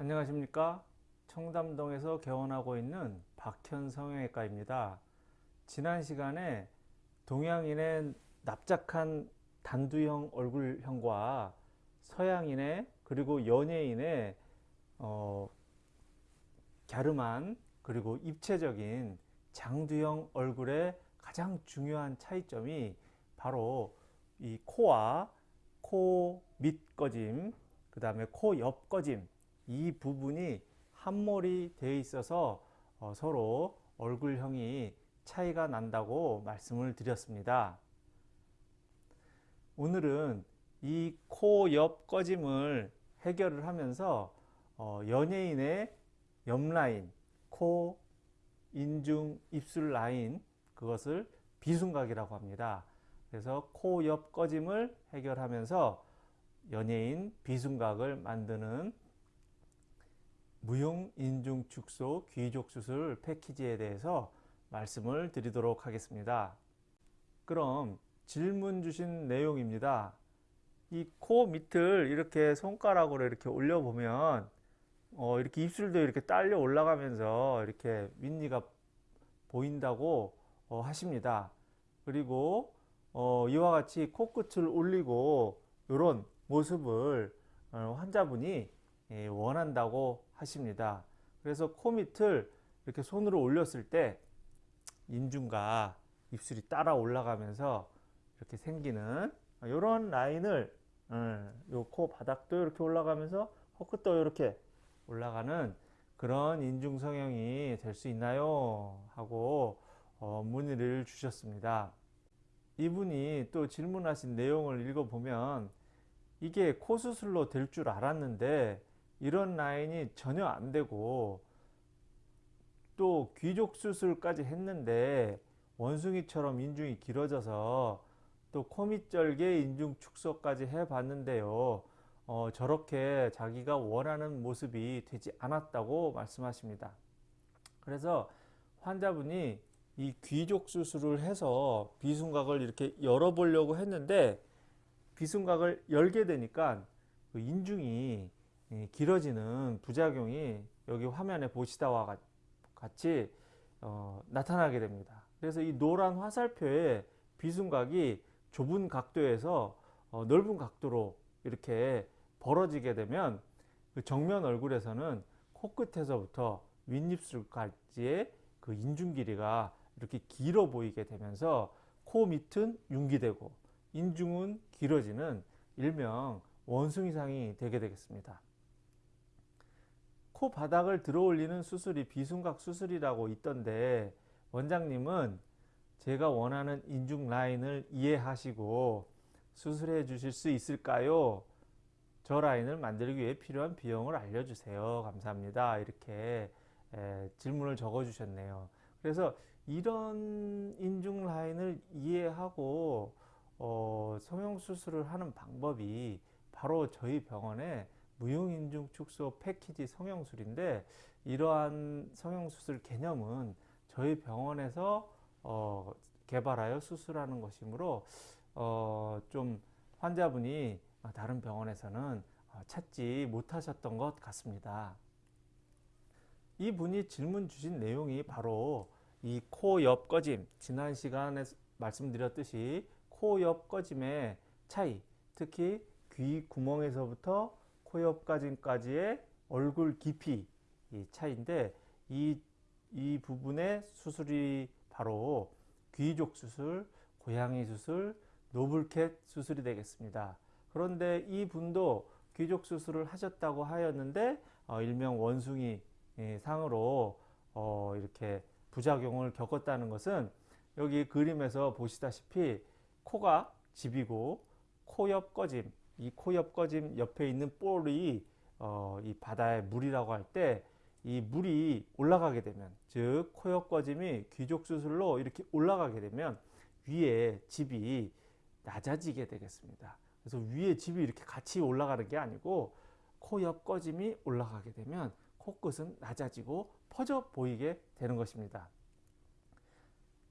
안녕하십니까? 청담동에서 개원하고 있는 박현 성형외과입니다. 지난 시간에 동양인의 납작한 단두형 얼굴형과 서양인의 그리고 연예인의 어, 갸름한 그리고 입체적인 장두형 얼굴의 가장 중요한 차이점이 바로 이 코와 코 밑 꺼짐 그 다음에 코 옆 꺼짐 이 부분이 한몰이 되어 있어서 어, 서로 얼굴형이 차이가 난다고 말씀을 드렸습니다. 오늘은 이 코 옆 꺼짐을 해결을 하면서 어, 연예인의 옆라인, 코, 인중, 입술 라인 그것을 비순각이라고 합니다. 그래서 코 옆 꺼짐을 해결하면서 연예인 비순각을 만드는 무용 인중 축소 귀족 수술 패키지에 대해서 말씀을 드리도록 하겠습니다. 그럼 질문 주신 내용입니다. 이 코 밑을 이렇게 손가락으로 이렇게 올려보면 어 이렇게 입술도 이렇게 딸려 올라가면서 이렇게 윗니가 보인다고 어 하십니다. 그리고 어 이와 같이 코끝을 올리고 이런 모습을 어 환자분이 예, 원한다고 하십니다. 그래서 코 밑을 이렇게 손으로 올렸을 때 인중과 입술이 따라 올라가면서 이렇게 생기는 이런 라인을 어, 요코 바닥도 이렇게 올라가면서 코끝도 이렇게 올라가는 그런 인중 성형이 될 수 있나요? 하고 어, 문의를 주셨습니다. 이분이 또 질문하신 내용을 읽어보면 이게 코 수술로 될 줄 알았는데 이런 라인이 전혀 안 되고 또 귀족 수술까지 했는데 원숭이처럼 인중이 길어져서 또 코밑절개 인중 축소까지 해 봤는데요. 어, 저렇게 자기가 원하는 모습이 되지 않았다고 말씀하십니다. 그래서 환자분이 이 귀족 수술을 해서 비순각을 이렇게 열어 보려고 했는데 비순각을 열게 되니까 그 인중이 길어지는 부작용이 여기 화면에 보시다와 같이 어, 나타나게 됩니다. 그래서 이 노란 화살표에 비순각이 좁은 각도에서 어, 넓은 각도로 이렇게 벌어지게 되면 그 정면 얼굴에서는 코끝에서부터 윗입술까지의 그 인중 길이가 이렇게 길어 보이게 되면서 코 밑은 융기되고 인중은 길어지는 일명 원숭이상이 되게 되겠습니다. 코 바닥을 들어 올리는 수술이 비순각 수술이라고 있던데 원장님은 제가 원하는 인중 라인을 이해하시고 수술해 주실 수 있을까요? 저 라인을 만들기 위해 필요한 비용을 알려주세요. 감사합니다. 이렇게 에, 질문을 적어 주셨네요. 그래서 이런 인중 라인을 이해하고 어, 성형수술을 하는 방법이 바로 저희 병원에 무용인중 축소 패키지 성형술인데 이러한 성형수술 개념은 저희 병원에서 어, 개발하여 수술하는 것이므로 어, 좀 환자분이 다른 병원에서는 어, 찾지 못하셨던 것 같습니다. 이 분이 질문 주신 내용이 바로 이 코 옆 꺼짐 지난 시간에 말씀드렸듯이 코 옆 꺼짐의 차이 특히 귀 구멍에서부터 코 옆까지까지의 얼굴 깊이 차이인데 이, 이 부분의 수술이 바로 귀족 수술, 고양이 수술, 노블캣 수술이 되겠습니다. 그런데 이 분도 귀족 수술을 하셨다고 하였는데 어, 일명 원숭이 예, 상으로 어, 이렇게 부작용을 겪었다는 것은 여기 그림에서 보시다시피 코가 집이고 코 옆 꺼짐 이 코옆 꺼짐 옆에 있는 볼이 어, 이 바다의 물이라고 할 때 이 물이 올라가게 되면 즉 코옆 꺼짐이 귀족 수술로 이렇게 올라가게 되면 위에 집이 낮아지게 되겠습니다. 그래서 위에 집이 이렇게 같이 올라가는 게 아니고 코옆 꺼짐이 올라가게 되면 코끝은 낮아지고 퍼져 보이게 되는 것입니다.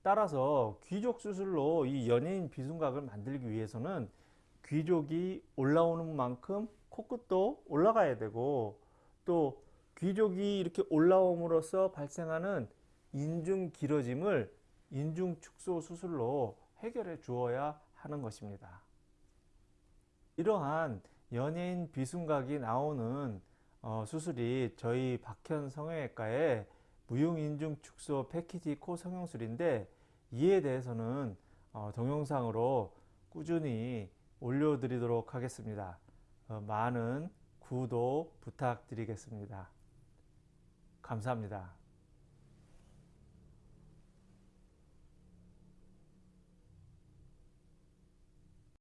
따라서 귀족 수술로 이 연예인 비순각을 만들기 위해서는 귀족이 올라오는 만큼 코끝도 올라가야 되고 또 귀족이 이렇게 올라옴으로써 발생하는 인중 길어짐을 인중 축소 수술로 해결해 주어야 하는 것입니다. 이러한 연예인 비순각이 나오는 어, 수술이 저희 박현 성형외과의 무용인중 축소 패키지 코 성형술인데 이에 대해서는 어, 동영상으로 꾸준히 올려드리도록 하겠습니다. 어, 많은 구독 부탁드리겠습니다. 감사합니다.